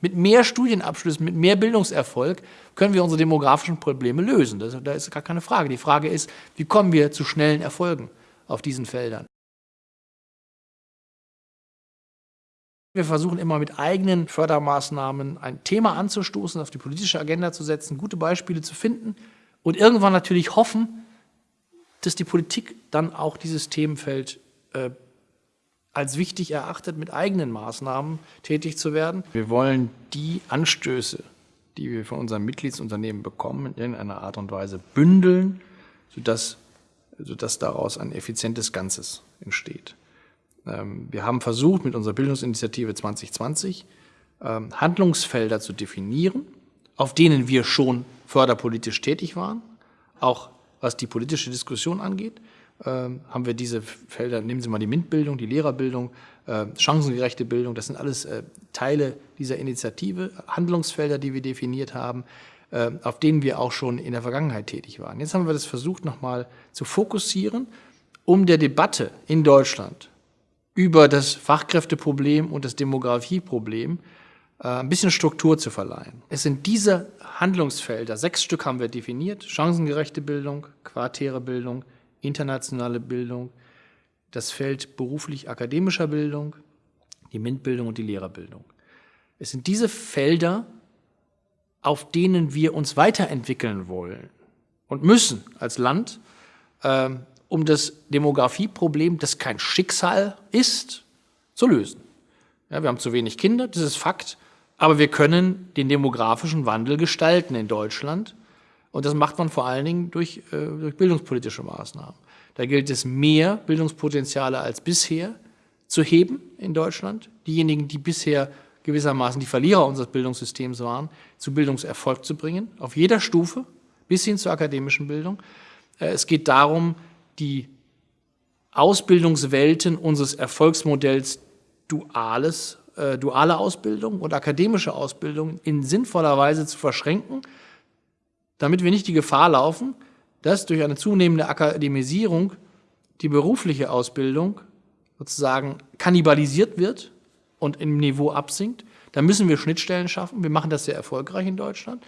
Mit mehr Studienabschlüssen, mit mehr Bildungserfolg können wir unsere demografischen Probleme lösen. Das, da ist gar keine Frage. Die Frage ist, wie kommen wir zu schnellen Erfolgen auf diesen Feldern? Wir versuchen immer mit eigenen Fördermaßnahmen ein Thema anzustoßen, auf die politische Agenda zu setzen, gute Beispiele zu finden und irgendwann natürlich hoffen, dass die Politik dann auch dieses Themenfeld äh, als wichtig erachtet, mit eigenen Maßnahmen tätig zu werden. Wir wollen die Anstöße, die wir von unseren Mitgliedsunternehmen bekommen, in irgendeiner Art und Weise bündeln, sodass, sodass daraus ein effizientes Ganzes entsteht. Ähm, wir haben versucht, mit unserer Bildungsinitiative 2020 ähm, Handlungsfelder zu definieren, auf denen wir schon förderpolitisch tätig waren, auch was die politische Diskussion angeht haben wir diese Felder, nehmen Sie mal die MINT-Bildung, die Lehrerbildung, äh, chancengerechte Bildung, das sind alles äh, Teile dieser Initiative, Handlungsfelder, die wir definiert haben, äh, auf denen wir auch schon in der Vergangenheit tätig waren. Jetzt haben wir das versucht, nochmal zu fokussieren, um der Debatte in Deutschland über das Fachkräfteproblem und das Demografieproblem äh, ein bisschen Struktur zu verleihen. Es sind diese Handlungsfelder, sechs Stück haben wir definiert, chancengerechte Bildung, quartäre Bildung, internationale Bildung, das Feld beruflich-akademischer Bildung, die MINT-Bildung und die Lehrerbildung. Es sind diese Felder, auf denen wir uns weiterentwickeln wollen und müssen als Land, äh, um das Demografieproblem, das kein Schicksal ist, zu lösen. Ja, wir haben zu wenig Kinder, das ist Fakt, aber wir können den demografischen Wandel gestalten in Deutschland und das macht man vor allen Dingen durch, äh, durch bildungspolitische Maßnahmen. Da gilt es, mehr Bildungspotenziale als bisher zu heben in Deutschland. Diejenigen, die bisher gewissermaßen die Verlierer unseres Bildungssystems waren, zu Bildungserfolg zu bringen, auf jeder Stufe, bis hin zur akademischen Bildung. Äh, es geht darum, die Ausbildungswelten unseres Erfolgsmodells duales, äh, duale Ausbildung und akademische Ausbildung in sinnvoller Weise zu verschränken damit wir nicht die Gefahr laufen, dass durch eine zunehmende Akademisierung die berufliche Ausbildung sozusagen kannibalisiert wird und im Niveau absinkt. Da müssen wir Schnittstellen schaffen. Wir machen das sehr erfolgreich in Deutschland.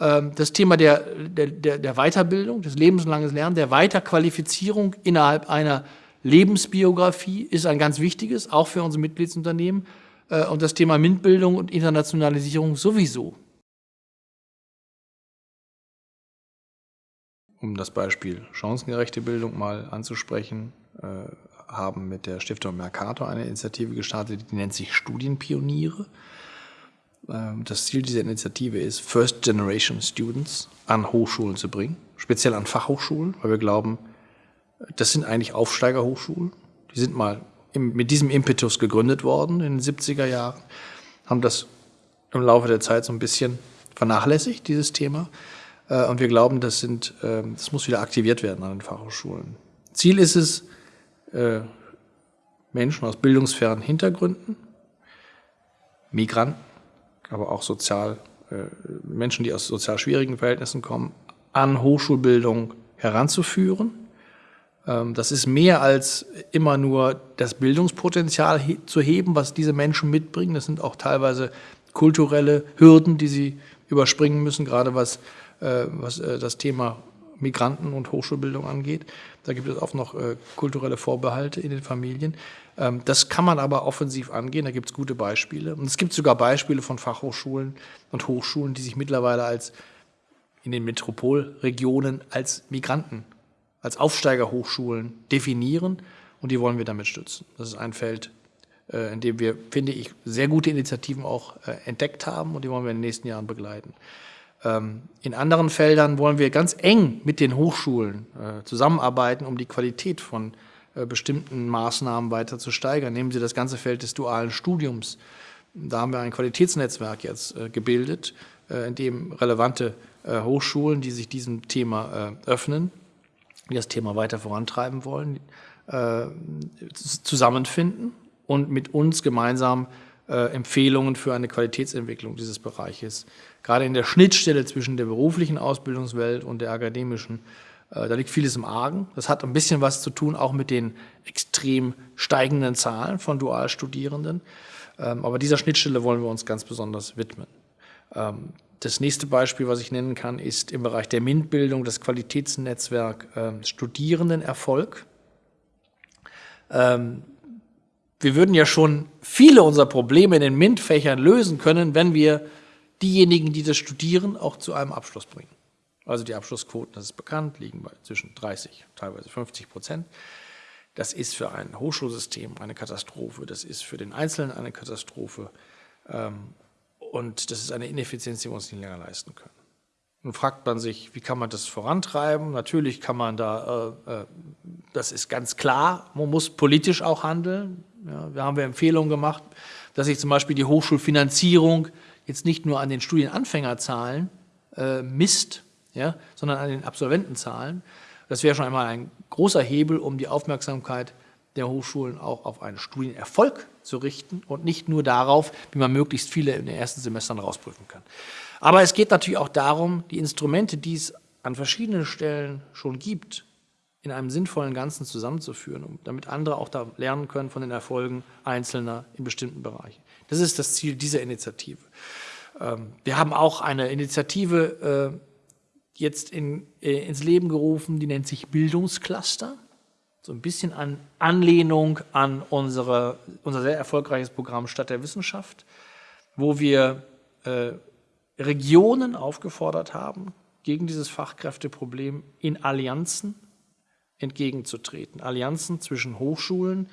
Ähm, das Thema der, der, der Weiterbildung, des lebenslangen Lernens, der Weiterqualifizierung innerhalb einer Lebensbiografie ist ein ganz wichtiges, auch für unsere Mitgliedsunternehmen. Äh, und das Thema MINT-Bildung und Internationalisierung sowieso. Um das Beispiel chancengerechte Bildung mal anzusprechen, äh, haben mit der Stiftung Mercator eine Initiative gestartet, die nennt sich Studienpioniere. Ähm, das Ziel dieser Initiative ist, First Generation Students an Hochschulen zu bringen, speziell an Fachhochschulen, weil wir glauben, das sind eigentlich Aufsteigerhochschulen. Die sind mal mit diesem Impetus gegründet worden in den 70er Jahren, haben das im Laufe der Zeit so ein bisschen vernachlässigt, dieses Thema. Äh, und wir glauben, das, sind, ähm, das muss wieder aktiviert werden an den Fachhochschulen. Ziel ist es, äh, Menschen aus bildungsfernen Hintergründen, Migranten, aber auch sozial, äh, Menschen, die aus sozial schwierigen Verhältnissen kommen, an Hochschulbildung heranzuführen. Ähm, das ist mehr als immer nur das Bildungspotenzial zu heben, was diese Menschen mitbringen. Das sind auch teilweise kulturelle Hürden, die sie überspringen müssen, gerade was was äh, das Thema Migranten und Hochschulbildung angeht. Da gibt es auch noch äh, kulturelle Vorbehalte in den Familien. Ähm, das kann man aber offensiv angehen, da gibt es gute Beispiele. Und es gibt sogar Beispiele von Fachhochschulen und Hochschulen, die sich mittlerweile als in den Metropolregionen als Migranten, als Aufsteigerhochschulen definieren und die wollen wir damit stützen. Das ist ein Feld, in dem wir, finde ich, sehr gute Initiativen auch entdeckt haben und die wollen wir in den nächsten Jahren begleiten. Ähm, in anderen Feldern wollen wir ganz eng mit den Hochschulen äh, zusammenarbeiten, um die Qualität von äh, bestimmten Maßnahmen weiter zu steigern. Nehmen Sie das ganze Feld des dualen Studiums. Da haben wir ein Qualitätsnetzwerk jetzt äh, gebildet, in dem relevante Hochschulen, die sich diesem Thema öffnen, die das Thema weiter vorantreiben wollen, zusammenfinden und mit uns gemeinsam Empfehlungen für eine Qualitätsentwicklung dieses Bereiches. Gerade in der Schnittstelle zwischen der beruflichen Ausbildungswelt und der akademischen, äh, da liegt vieles im Argen. Das hat ein bisschen was zu tun auch mit den extrem steigenden Zahlen von Dualstudierenden. Ähm, aber dieser Schnittstelle wollen wir uns ganz besonders widmen. Ähm, das nächste Beispiel, was ich nennen kann, ist im Bereich der MINT-Bildung das Qualitätsnetzwerk ähm, Studierendenerfolg. Wir würden ja schon viele unserer Probleme in den MINT-Fächern lösen können, wenn wir diejenigen, die das studieren, auch zu einem Abschluss bringen. Also die Abschlussquoten, das ist bekannt, liegen bei zwischen 30, teilweise 50 Prozent. Das ist für ein Hochschulsystem eine Katastrophe, das ist für den Einzelnen eine Katastrophe ähm, und das ist eine Ineffizienz, die wir uns nicht länger leisten können. Nun fragt man sich, wie kann man das vorantreiben? Natürlich kann man da, äh, äh, das ist ganz klar, man muss politisch auch handeln. Ja, wir haben wir Empfehlungen gemacht, dass sich zum Beispiel die Hochschulfinanzierung jetzt nicht nur an den Studienanfängerzahlen äh, misst, ja, sondern an den Absolventenzahlen. Das wäre schon einmal ein großer Hebel, um die Aufmerksamkeit der Hochschulen auch auf einen Studienerfolg zu richten und nicht nur darauf, wie man möglichst viele in den ersten Semestern rausprüfen kann. Aber es geht natürlich auch darum, die Instrumente, die es an verschiedenen Stellen schon gibt, in einem sinnvollen Ganzen zusammenzuführen, damit andere auch da lernen können von den Erfolgen Einzelner in bestimmten Bereichen. Das ist das Ziel dieser Initiative. Ähm, wir haben auch eine Initiative äh, jetzt in, äh, ins Leben gerufen, die nennt sich Bildungscluster. So ein bisschen an Anlehnung an unsere, unser sehr erfolgreiches Programm Stadt der Wissenschaft, wo wir äh, Regionen aufgefordert haben, gegen dieses Fachkräfteproblem in Allianzen entgegenzutreten. Allianzen zwischen Hochschulen,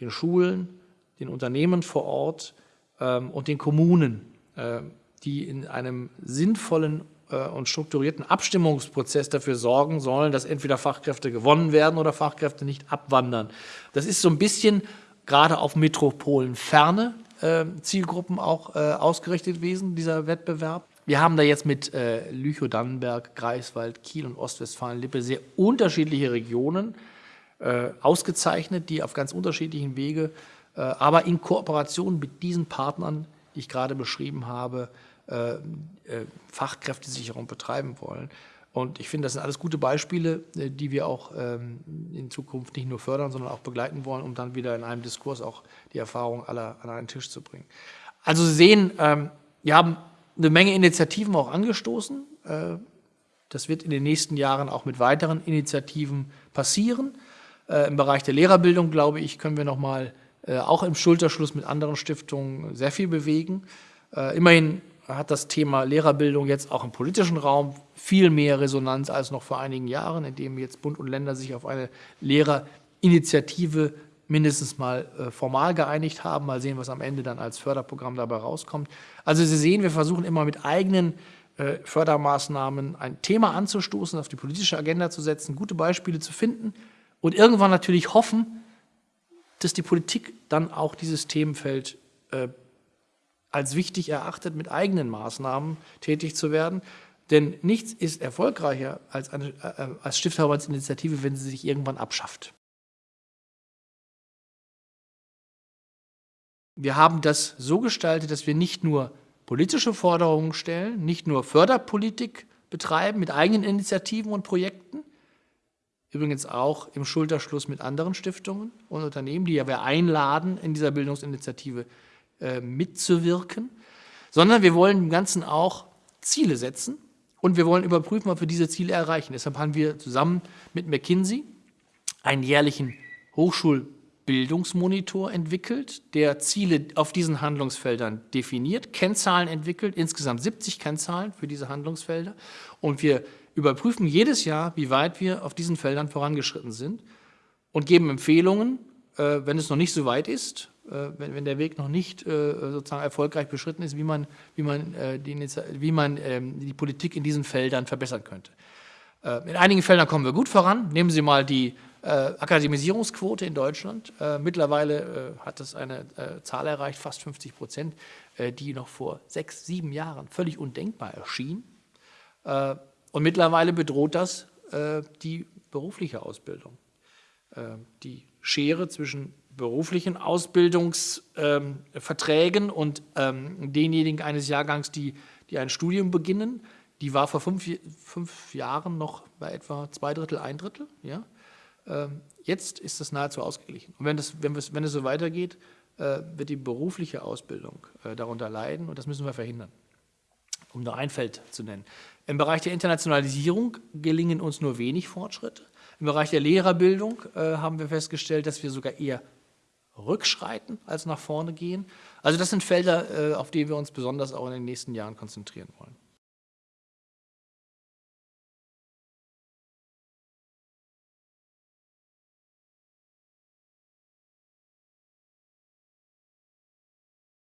den Schulen, den Unternehmen vor Ort ähm, und den Kommunen, äh, die in einem sinnvollen äh, und strukturierten Abstimmungsprozess dafür sorgen sollen, dass entweder Fachkräfte gewonnen werden oder Fachkräfte nicht abwandern. Das ist so ein bisschen gerade auf Metropolenferne äh, Zielgruppen auch äh, ausgerichtet gewesen, dieser Wettbewerb. Wir haben da jetzt mit äh, Lüchow-Dannenberg, Greifswald, Kiel und Ostwestfalen-Lippe sehr unterschiedliche Regionen äh, ausgezeichnet, die auf ganz unterschiedlichen Wege, äh, aber in Kooperation mit diesen Partnern, die ich gerade beschrieben habe, äh, äh, Fachkräftesicherung betreiben wollen. Und ich finde, das sind alles gute Beispiele, äh, die wir auch ähm, in Zukunft nicht nur fördern, sondern auch begleiten wollen, um dann wieder in einem Diskurs auch die Erfahrung aller an einen Tisch zu bringen. Also Sie sehen, ähm, wir haben eine Menge Initiativen auch angestoßen. Das wird in den nächsten Jahren auch mit weiteren Initiativen passieren. Im Bereich der Lehrerbildung, glaube ich, können wir noch mal auch im Schulterschluss mit anderen Stiftungen sehr viel bewegen. Immerhin hat das Thema Lehrerbildung jetzt auch im politischen Raum viel mehr Resonanz als noch vor einigen Jahren, indem jetzt Bund und Länder sich auf eine Lehrerinitiative mindestens mal äh, formal geeinigt haben. Mal sehen, was am Ende dann als Förderprogramm dabei rauskommt. Also Sie sehen, wir versuchen immer mit eigenen äh, Fördermaßnahmen ein Thema anzustoßen, auf die politische Agenda zu setzen, gute Beispiele zu finden und irgendwann natürlich hoffen, dass die Politik dann auch dieses Themenfeld äh, als wichtig erachtet, mit eigenen Maßnahmen tätig zu werden. Denn nichts ist erfolgreicher als, eine, als Stifterverbandsinitiative, wenn sie sich irgendwann abschafft. Wir haben das so gestaltet, dass wir nicht nur politische Forderungen stellen, nicht nur Förderpolitik betreiben mit eigenen Initiativen und Projekten, übrigens auch im Schulterschluss mit anderen Stiftungen und Unternehmen, die ja wir einladen, in dieser Bildungsinitiative äh, mitzuwirken, sondern wir wollen dem Ganzen auch Ziele setzen und wir wollen überprüfen, ob wir diese Ziele erreichen. Deshalb haben wir zusammen mit McKinsey einen jährlichen Hochschulbildungsmonitor entwickelt, der Ziele auf diesen Handlungsfeldern definiert, Kennzahlen entwickelt, insgesamt 70 Kennzahlen für diese Handlungsfelder. Und wir überprüfen jedes Jahr, wie weit wir auf diesen Feldern vorangeschritten sind und geben Empfehlungen, äh, wenn es noch nicht so weit ist, äh, wenn, der Weg noch nicht äh, sozusagen erfolgreich beschritten ist, wie man, wie man, die, wie man ähm, die Politik in diesen Feldern verbessern könnte. in einigen Feldern kommen wir gut voran. Nehmen Sie mal die Akademisierungsquote in Deutschland. mittlerweile hat es eine Zahl erreicht, fast 50 Prozent, die noch vor sechs, sieben Jahren völlig undenkbar erschien. und mittlerweile bedroht das die berufliche Ausbildung. die Schere zwischen beruflichen Ausbildungsverträgen ähm, und ähm, denjenigen eines Jahrgangs, die, die ein Studium beginnen, die war vor fünf, fünf Jahren noch bei etwa zwei Drittel, ein Drittel. Ja? Ähm, jetzt ist das nahezu ausgeglichen. Und wenn, das, wenn, wenn es so weitergeht, äh, wird die berufliche Ausbildung äh, darunter leiden und das müssen wir verhindern. Um nur ein Feld zu nennen. Im Bereich der Internationalisierung gelingen uns nur wenig Fortschritte. Im Bereich der Lehrerbildung äh, haben wir festgestellt, dass wir sogar eher rückschreiten als nach vorne gehen. Also das sind Felder, auf die wir uns besonders auch in den nächsten Jahren konzentrieren wollen.